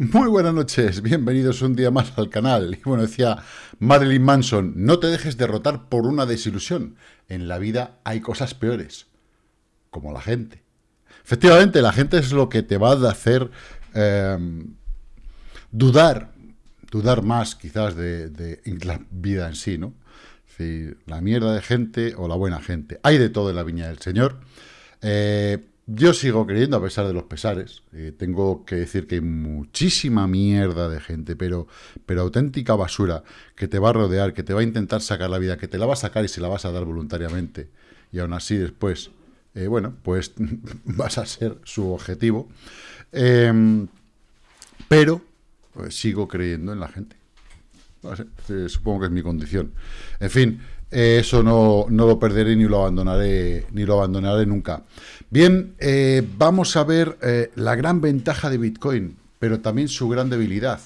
Muy buenas noches, bienvenidos un día más al canal. Y bueno, decía Marilyn Manson, no te dejes derrotar por una desilusión. En la vida hay cosas peores, como la gente. Efectivamente, la gente es lo que te va a hacer em, dudar, dudar más quizás de, la vida en sí, ¿no? Si la mierda de gente o la buena gente. Hay de todo en la viña del Señor. Eh, yo sigo creyendo, a pesar de los pesares. Eh, tengo que decir que hay muchísima mierda de gente, pero, pero auténtica basura, que te va a rodear, que te va a intentar sacar la vida, que te la va a sacar y se la vas a dar voluntariamente. Y aún así después, eh, bueno, pues vas a ser su objetivo. Em, pero pues, sigo creyendo en la gente. Eh, supongo que es mi condición. En fin, eso no, lo perderé ni lo abandonaré, ni lo abandonaré nunca. Bien, eh, vamos a ver eh, la gran ventaja de Bitcoin, pero también su gran debilidad,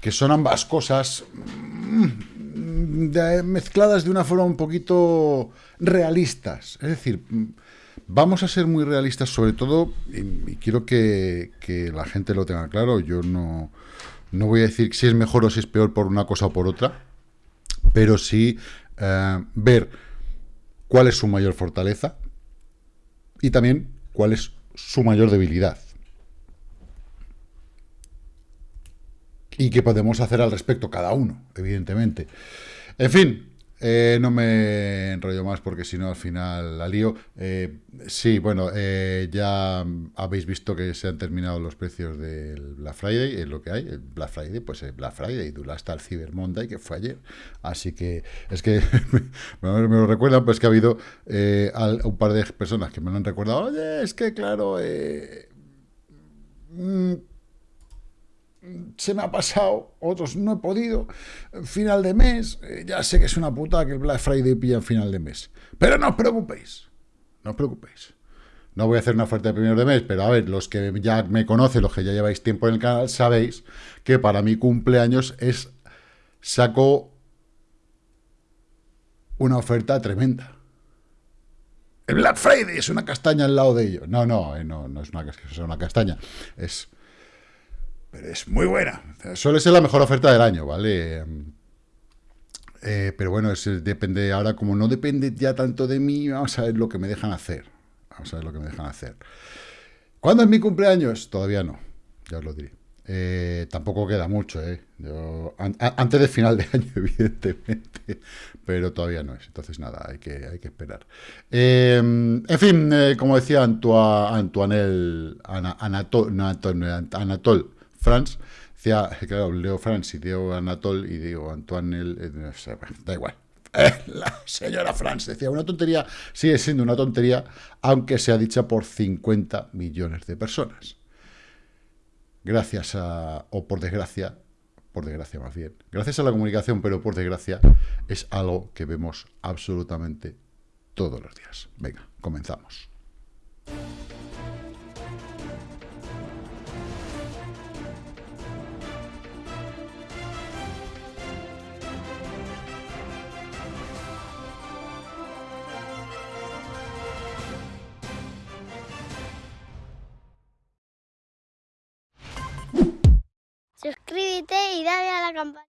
que son ambas cosas mm, mezcladas de una forma un poquito realistas. Es decir, mm, vamos a ser muy realistas sobre todo, y, quiero que, que, la gente lo tenga claro, yo no, no voy a decir si es mejor o si es peor por una cosa o por otra, pero sí eh, ver cuál es su mayor fortaleza y también cuál es su mayor debilidad. Y qué podemos hacer al respecto cada uno, evidentemente. En fin, eh, no me enrollo más porque si no al final la lío. Eh, sí, bueno, eh, ya habéis visto que se han terminado los precios del Black Friday, es lo que hay. El Black Friday, pues el Black Friday, dura hasta el Cyber Monday, que fue ayer. Así que es que me, lo recuerdan, pues que ha habido un par de personas que me lo han recordado. Oye, es que claro... Mm, se me ha pasado, otros no he podido, final de mes, eh, ya sé que es una puta que el Black Friday pilla en final de mes, pero no os preocupéis, no os preocupéis. No voy a hacer una oferta de primero de mes, pero a ver, los que ya me conocen, los que ya lleváis tiempo en el canal, sabéis que para mi cumpleaños es saco una oferta tremenda. El Black Friday es una castaña al lado de ello. No, no, eh, no, no es una, es una castaña. Es pero es muy buena. Suele ser la mejor oferta del año, ¿vale? Eh, pero bueno, depende ahora, como no depende ya tanto de mí, vamos a ver lo que me dejan hacer. Vamos a ver lo que me dejan hacer. ¿Cuándo es mi cumpleaños? Todavía no, ya os lo diré. Eh, tampoco queda mucho, ¿eh? antes del final de año, evidentemente, pero todavía no es. Entonces, nada, hay que, hay que esperar. Eh, en fin, como decía Antoine, Anatol, Anatol France, decía, claro, leo France y digo Anatole y digo Antoine, eh, da igual. Eh, la señora France decía, una tontería sigue siendo una tontería, aunque sea dicha por 50 millones de personas. Gracias a, o por desgracia, por desgracia más bien, gracias a la comunicación, pero por desgracia, es algo que vemos absolutamente todos los días. Venga, comenzamos. Campana.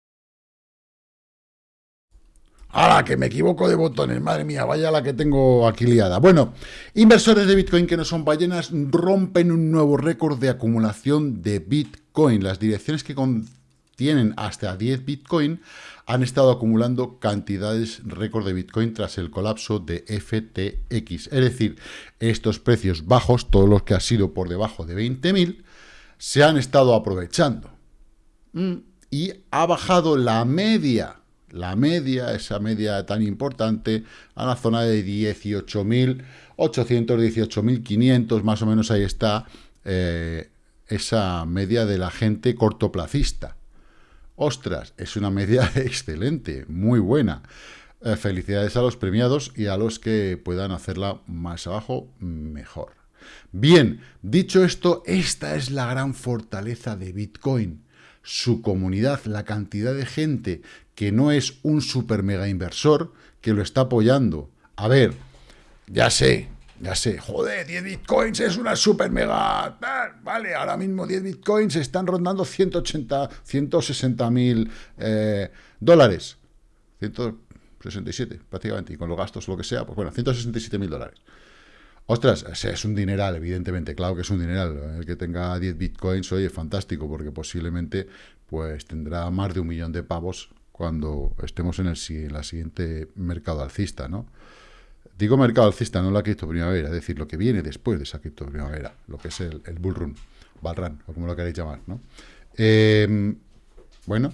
¡Hala, que me equivoco de botones! Madre mía, vaya la que tengo aquí liada. Bueno, inversores de Bitcoin que no son ballenas rompen un nuevo récord de acumulación de Bitcoin. Las direcciones que contienen hasta 10 Bitcoin han estado acumulando cantidades récord de Bitcoin tras el colapso de FTX. Es decir, estos precios bajos, todos los que han sido por debajo de 20.000, se han estado aprovechando. Mm. Y ha bajado la media, la media, esa media tan importante, a la zona de 18.800, 18.500, más o menos ahí está eh, esa media de la gente cortoplacista. Ostras, es una media excelente, muy buena. Eh, felicidades a los premiados y a los que puedan hacerla más abajo, mejor. Bien, dicho esto, esta es la gran fortaleza de Bitcoin su comunidad, la cantidad de gente que no es un super mega inversor que lo está apoyando. A ver, ya sé, ya sé, joder, 10 bitcoins es una super mega, vale, ahora mismo 10 bitcoins están rondando 180, 160 mil eh, dólares, 167 prácticamente, y con los gastos lo que sea, pues bueno, 167 mil dólares. Ostras, es un dineral, evidentemente, claro que es un dineral. El que tenga 10 bitcoins, oye, fantástico, porque posiblemente pues tendrá más de un millón de pavos cuando estemos en, el, en la siguiente mercado alcista, ¿no? Digo mercado alcista, no la cripto primavera, es decir, lo que viene después de esa cripto primavera, lo que es el, el bull run, bull run, o como lo queréis llamar, ¿no? Em, bueno,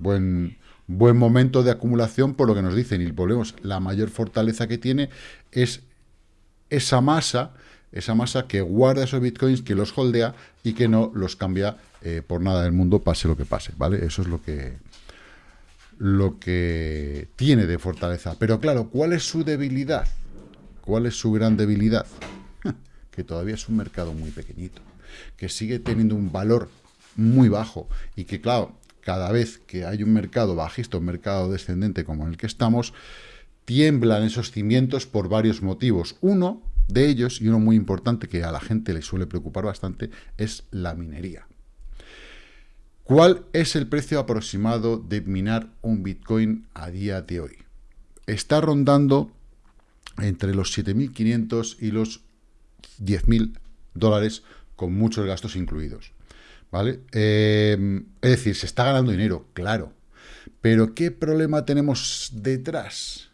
buen, buen momento de acumulación por lo que nos dicen, y volvemos, la mayor fortaleza que tiene es esa masa, esa masa que guarda esos bitcoins, que los holdea y que no los cambia eh, por nada del mundo, pase lo que pase, ¿vale? Eso es lo que, lo que tiene de fortaleza. Pero claro, ¿cuál es su debilidad? ¿Cuál es su gran debilidad? que todavía es un mercado muy pequeñito, que sigue teniendo un valor muy bajo y que, claro, cada vez que hay un mercado bajista, un mercado descendente como en el que estamos, tiemblan esos cimientos por varios motivos. Uno de ellos, y uno muy importante que a la gente le suele preocupar bastante, es la minería. ¿Cuál es el precio aproximado de minar un Bitcoin a día de hoy? Está rondando entre los 7.500 y los 10.000 dólares con muchos gastos incluidos. ¿Vale? Eh, es decir, se está ganando dinero, claro. Pero ¿qué problema tenemos detrás?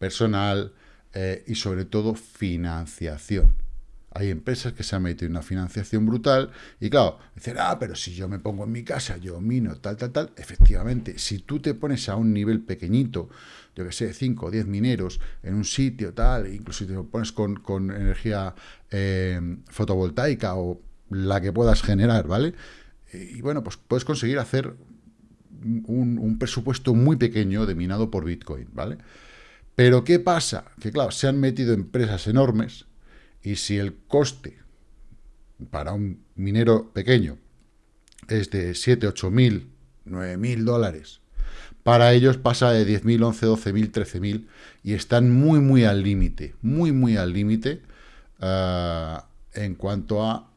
Personal eh, y sobre todo financiación. Hay empresas que se han metido en una financiación brutal y claro, dicen, ah, pero si yo me pongo en mi casa, yo mino, tal, tal, tal. Efectivamente, si tú te pones a un nivel pequeñito, yo que sé, 5 o 10 mineros en un sitio, tal, incluso si te pones con, energía eh, fotovoltaica o la que puedas generar, ¿vale? Y bueno, pues puedes conseguir hacer un presupuesto muy pequeño de minado por Bitcoin, ¿vale? Pero ¿qué pasa? Que claro, se han metido empresas enormes y si el coste para un minero pequeño es de 7, 8 mil, 9 mil dólares, para ellos pasa de 10 mil, 11, 12 mil, 13 mil y están muy, muy al límite, muy, muy al límite uh, en cuanto a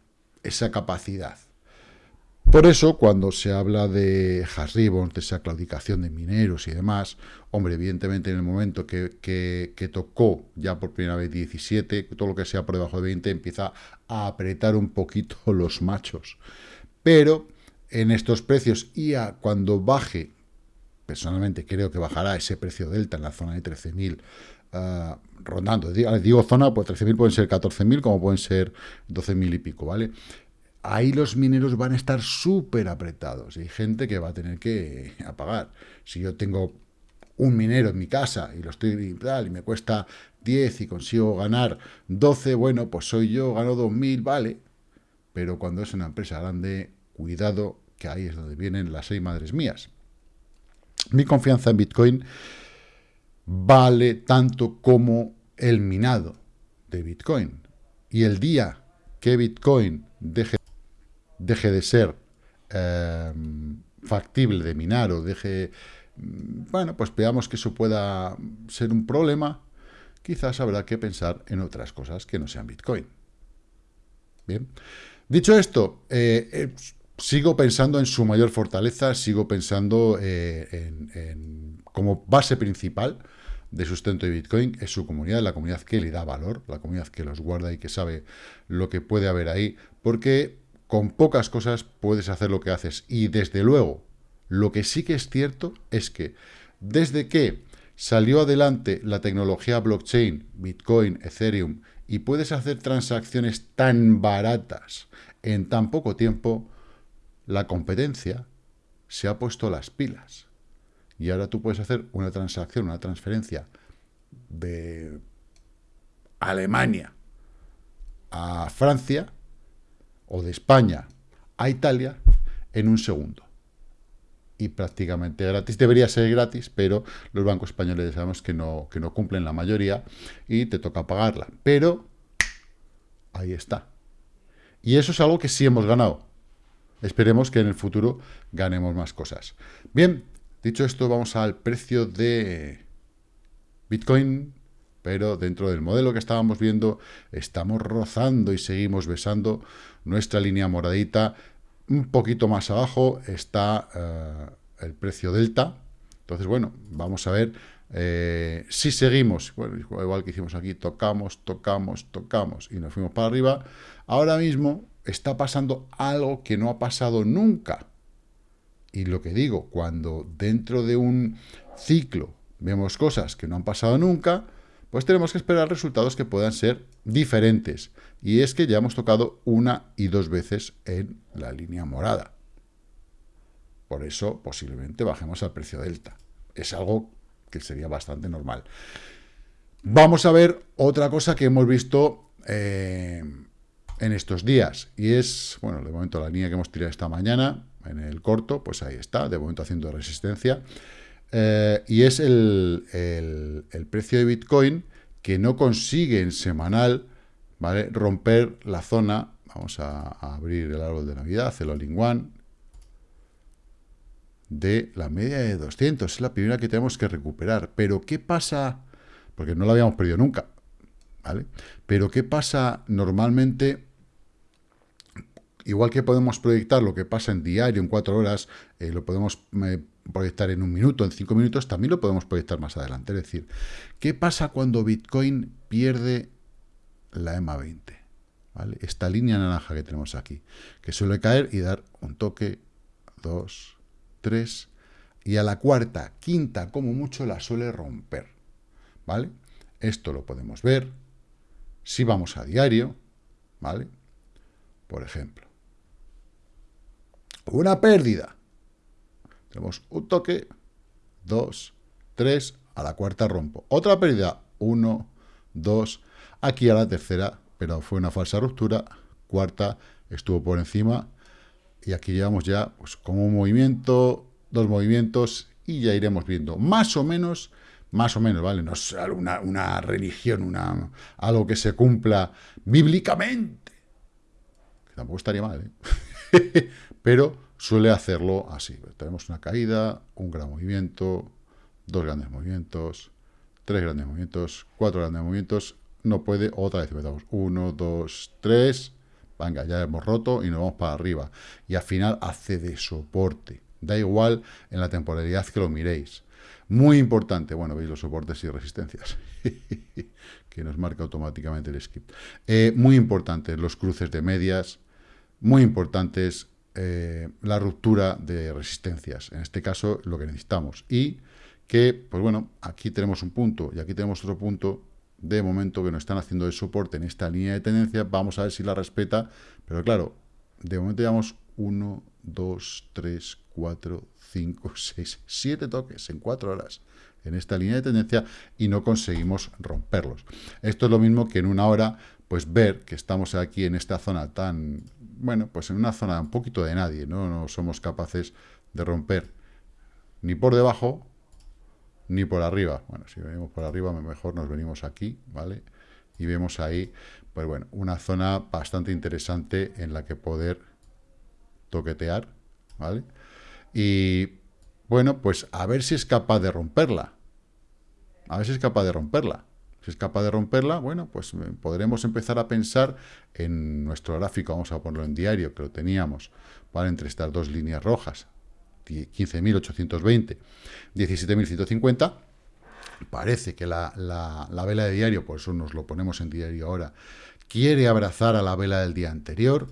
esa capacidad. Por eso, cuando se habla de hash de esa claudicación de mineros y demás, hombre, evidentemente en el momento que, tocó ya por primera vez 17, todo lo que sea por debajo de 20 empieza a apretar un poquito los machos. Pero en estos precios y a cuando baje, personalmente creo que bajará ese precio delta en la zona de 13.000, ah, rondando, digo zona, pues 13.000 pueden ser 14.000 como pueden ser 12.000 y pico, ¿vale? Ahí los mineros van a estar súper apretados. Y hay gente que va a tener que apagar. Si yo tengo un minero en mi casa y lo estoy y me cuesta 10 y consigo ganar 12, bueno, pues soy yo, gano 2.000, vale. Pero cuando es una empresa grande, cuidado, que ahí es donde vienen las seis madres mías. Mi confianza en Bitcoin vale tanto como el minado de Bitcoin. Y el día que Bitcoin deje deje de ser em, factible de minar o deje... Mm, bueno, pues veamos que eso pueda ser un problema, quizás habrá que pensar en otras cosas que no sean Bitcoin. Bien. Dicho esto, eh, eh, sigo pensando en su mayor fortaleza, sigo pensando eh, en, como base principal de sustento de Bitcoin es su comunidad, la comunidad que le da valor, la comunidad que los guarda y que sabe lo que puede haber ahí, porque con pocas cosas puedes hacer lo que haces. Y desde luego, lo que sí que es cierto es que desde que salió adelante la tecnología blockchain, Bitcoin, Ethereum, y puedes hacer transacciones tan baratas en tan poco tiempo, la competencia se ha puesto las pilas. Y ahora tú puedes hacer una transacción, una transferencia de Alemania a Francia o de España a Italia en un segundo. Y prácticamente gratis. Debería ser gratis, pero los bancos españoles sabemos que no, que no cumplen la mayoría y te toca pagarla. Pero ahí está. Y eso es algo que sí hemos ganado. Esperemos que en el futuro ganemos más cosas. Bien, dicho esto, vamos al precio de Bitcoin pero dentro del modelo que estábamos viendo, estamos rozando y seguimos besando nuestra línea moradita. Un poquito más abajo está eh, el precio delta. Entonces, bueno, vamos a ver eh, si seguimos, bueno, igual que hicimos aquí, tocamos, tocamos, tocamos y nos fuimos para arriba. Ahora mismo está pasando algo que no ha pasado nunca. Y lo que digo, cuando dentro de un ciclo vemos cosas que no han pasado nunca, pues tenemos que esperar resultados que puedan ser diferentes. Y es que ya hemos tocado una y dos veces en la línea morada. Por eso, posiblemente bajemos al precio delta. Es algo que sería bastante normal. Vamos a ver otra cosa que hemos visto eh, en estos días. Y es, bueno, de momento la línea que hemos tirado esta mañana, en el corto, pues ahí está, de momento haciendo resistencia. Eh, y es el, precio de Bitcoin que no consigue en semanal ¿vale? romper la zona. Vamos a, abrir el árbol de Navidad, el all one, de la media de 200. Es la primera que tenemos que recuperar. Pero, ¿qué pasa? Porque no la habíamos perdido nunca. ¿vale? Pero, ¿qué pasa normalmente? Igual que podemos proyectar lo que pasa en diario, en cuatro horas, eh, lo podemos eh, proyectar en un minuto, en cinco minutos, también lo podemos proyectar más adelante. Es decir, ¿qué pasa cuando Bitcoin pierde la EMA 20? ¿Vale? Esta línea naranja que tenemos aquí, que suele caer y dar un toque, dos, tres, y a la cuarta, quinta, como mucho, la suele romper. ¿Vale? Esto lo podemos ver si vamos a diario, ¿vale? Por ejemplo, una pérdida tenemos un toque, dos, tres, a la cuarta rompo. Otra pérdida, uno, dos, aquí a la tercera, pero fue una falsa ruptura, cuarta, estuvo por encima, y aquí llevamos ya pues, como un movimiento, dos movimientos, y ya iremos viendo más o menos, más o menos, ¿vale? No es una, una religión, una, algo que se cumpla bíblicamente, que tampoco estaría mal, ¿eh? pero suele hacerlo así. Tenemos una caída, un gran movimiento, dos grandes movimientos, tres grandes movimientos, cuatro grandes movimientos, no puede, otra vez empezamos, uno, dos, tres, venga, ya hemos roto y nos vamos para arriba. Y al final hace de soporte, da igual en la temporalidad que lo miréis. Muy importante, bueno, veis los soportes y resistencias, que nos marca automáticamente el script. Eh, muy importante, los cruces de medias, muy importantes eh, la ruptura de resistencias, en este caso lo que necesitamos. Y que, pues bueno, aquí tenemos un punto y aquí tenemos otro punto de momento que nos están haciendo de soporte en esta línea de tendencia, vamos a ver si la respeta, pero claro, de momento llevamos 1, 2, 3, 4, 5, 6, 7 toques en 4 horas en esta línea de tendencia y no conseguimos romperlos. Esto es lo mismo que en una hora, pues ver que estamos aquí en esta zona tan bueno, pues en una zona un poquito de nadie, ¿no? No somos capaces de romper ni por debajo ni por arriba. Bueno, si venimos por arriba, mejor nos venimos aquí, ¿vale? Y vemos ahí, pues bueno, una zona bastante interesante en la que poder toquetear, ¿vale? Y bueno, pues a ver si es capaz de romperla. A ver si es capaz de romperla. Si es capaz de romperla, bueno, pues eh, podremos empezar a pensar en nuestro gráfico, vamos a ponerlo en diario, que lo teníamos, para entre estas dos líneas rojas, 15.820, 17.150, parece que la, la, vela de diario, por eso nos lo ponemos en diario ahora, quiere abrazar a la vela del día anterior,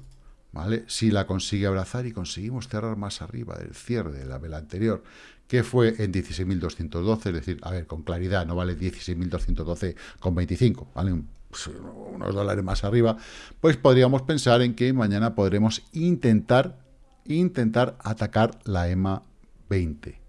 ¿vale? Si la consigue abrazar y conseguimos cerrar más arriba del cierre de la vela anterior, que fue en 16.212, es decir, a ver, con claridad, no vale 16.212 con 25, vale pues, unos dólares más arriba, pues podríamos pensar en que mañana podremos intentar, intentar atacar la EMA 20.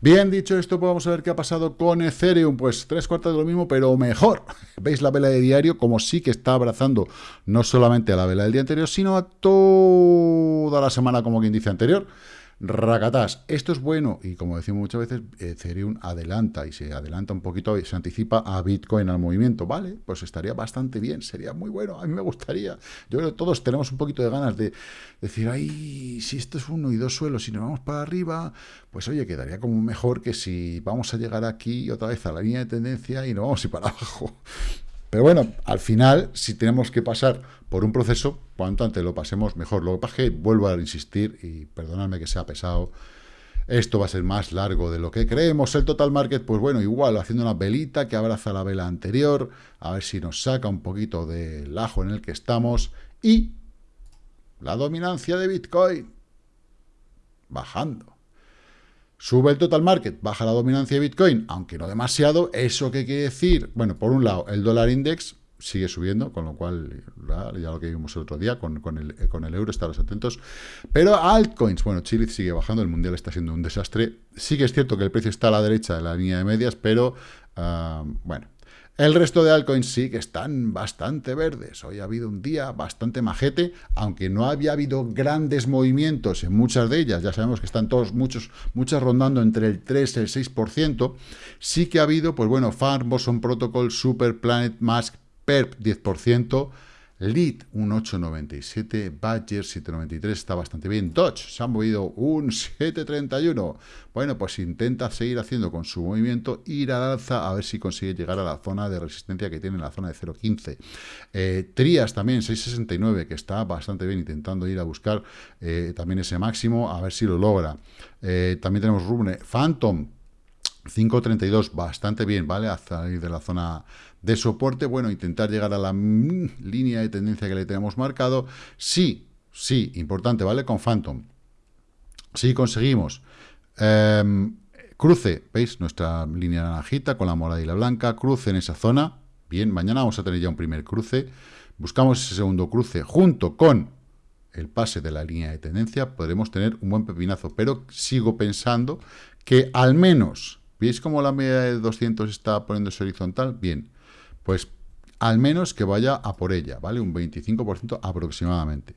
Bien dicho esto, pues vamos a ver qué ha pasado con Ethereum. Pues tres cuartos de lo mismo, pero mejor. ¿Veis la vela de diario? Como sí que está abrazando no solamente a la vela del día anterior, sino a toda la semana, como quien dice anterior racatás. Esto es bueno y como decimos muchas veces, Ethereum adelanta y se adelanta un poquito y se anticipa a Bitcoin al movimiento, ¿vale? Pues estaría bastante bien, sería muy bueno, a mí me gustaría. Yo creo que todos tenemos un poquito de ganas de decir, ay, si esto es uno y dos suelos y nos vamos para arriba, pues oye, quedaría como mejor que si vamos a llegar aquí otra vez a la línea de tendencia y no vamos a para abajo. Pero bueno, al final, si tenemos que pasar por un proceso, cuanto antes lo pasemos, mejor. Lo que vuelvo a insistir, y perdonadme que sea pesado, esto va a ser más largo de lo que creemos. El total market, pues bueno, igual, haciendo una velita que abraza la vela anterior, a ver si nos saca un poquito del ajo en el que estamos. Y la dominancia de Bitcoin bajando. Sube el total market, baja la dominancia de Bitcoin, aunque no demasiado. ¿Eso qué quiere decir? Bueno, por un lado, el dólar index sigue subiendo, con lo cual, ya lo que vimos el otro día, con, el, con el euro, estaros atentos. Pero altcoins, bueno, Chile sigue bajando, el mundial está siendo un desastre. Sí que es cierto que el precio está a la derecha de la línea de medias, pero, ah, bueno, el resto de altcoins sí que están bastante verdes. Hoy ha habido un día bastante majete, aunque no había habido grandes movimientos en muchas de ellas. Ya sabemos que están todos, muchos, muchas rondando entre el 3 y el 6%. Sí que ha habido, pues bueno, Farm, Boson Protocol, Super Planet Mask, PERP 10%, Lead un 8,97, Badger 7,93, está bastante bien. Dodge se ha movido un 7,31. Bueno, pues intenta seguir haciendo con su movimiento, ir al alza, a ver si consigue llegar a la zona de resistencia que tiene en la zona de 0,15. Eh, Trias también 6,69, que está bastante bien, intentando ir a buscar eh, también ese máximo, a ver si lo logra. Eh, también tenemos Rubne, Phantom 5.32, bastante bien, ¿vale? A salir de la zona de soporte, bueno, intentar llegar a la línea de tendencia que le tenemos marcado. Sí, sí, importante, ¿vale? Con Phantom. Si conseguimos em, cruce, ¿veis? Nuestra línea naranjita con la morada y la blanca, cruce en esa zona. Bien, mañana vamos a tener ya un primer cruce. Buscamos ese segundo cruce junto con el pase de la línea de tendencia, podremos tener un buen pepinazo, pero sigo pensando que al menos ¿Veis cómo la media de 200 está poniéndose horizontal? Bien, pues al menos que vaya a por ella, ¿vale? Un 25% aproximadamente.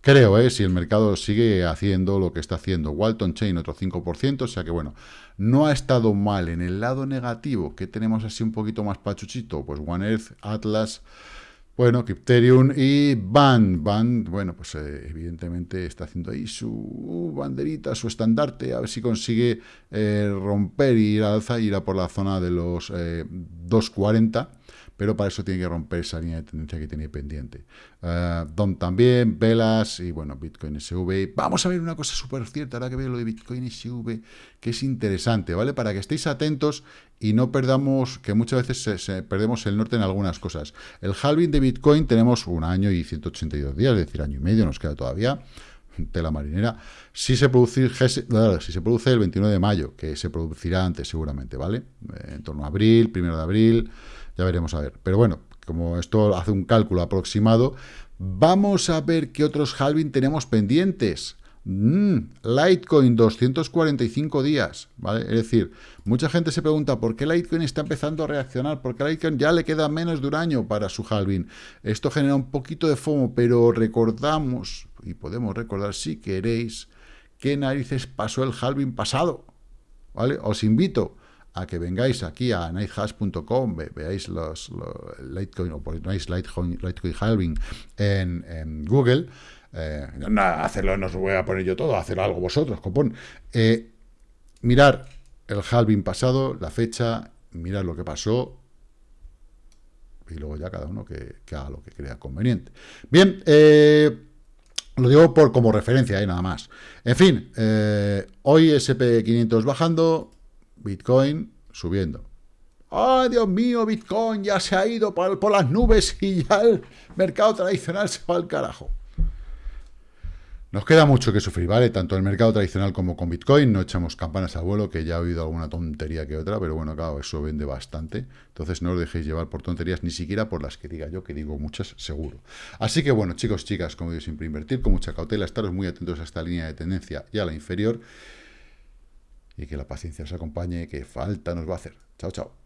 Creo, ¿eh? Si el mercado sigue haciendo lo que está haciendo. Walton Chain otro 5%, o sea que bueno, no ha estado mal. En el lado negativo, que tenemos así un poquito más pachuchito, pues One Earth, Atlas... Bueno, Crypterium y Band. Band, bueno, pues eh, evidentemente está haciendo ahí su banderita, su estandarte, a ver si consigue eh, romper y ir al alza, ir a por la zona de los 240 eh, pero para eso tiene que romper esa línea de tendencia que tiene pendiente. Uh, DOM también, velas y bueno, Bitcoin SV. Vamos a ver una cosa súper cierta, ahora que veo lo de Bitcoin SV, que es interesante, ¿vale? Para que estéis atentos y no perdamos, que muchas veces se, perdemos el norte en algunas cosas. El halving de Bitcoin tenemos un año y 182 días, es decir, año y medio nos queda todavía tela marinera, si se, produce, si se produce el 29 de mayo, que se producirá antes seguramente, ¿vale? En torno a abril, primero de abril, ya veremos a ver. Pero bueno, como esto hace un cálculo aproximado, vamos a ver qué otros halving tenemos pendientes. Mm, Litecoin, 245 días, ¿vale? Es decir, mucha gente se pregunta por qué Litecoin está empezando a reaccionar, porque Litecoin ya le queda menos de un año para su halving. Esto genera un poquito de FOMO, pero recordamos, y podemos recordar si queréis, qué narices pasó el halving pasado, ¿vale? Os invito a que vengáis aquí a nighthash.com, veáis los, Litecoin o ponéis Litecoin, Litecoin halving en, Google. Eh, no, hacerlo no os voy a poner yo todo, hacer algo vosotros, copón. Eh, mirar el halving pasado, la fecha, mirar lo que pasó, y luego ya cada uno que, haga lo que crea conveniente. Bien, eh, lo digo por como referencia, nada más. En fin, hoy SP500 bajando, Bitcoin subiendo. ¡Ay, Dios mío! Bitcoin ya se ha ido por, las nubes y ya el mercado tradicional se va al carajo. Nos queda mucho que sufrir, ¿vale? Tanto el mercado tradicional como con Bitcoin. No echamos campanas a vuelo, que ya he oído alguna tontería que otra, pero bueno, claro, eso vende bastante. Entonces no os dejéis llevar por tonterías, ni siquiera por las que diga yo, que digo muchas seguro. Así que bueno, chicos, chicas, como digo, siempre invertir con mucha cautela, estaros muy atentos a esta línea de tendencia y a la inferior y que la paciencia os acompañe, que falta nos va a hacer. Chao, chao.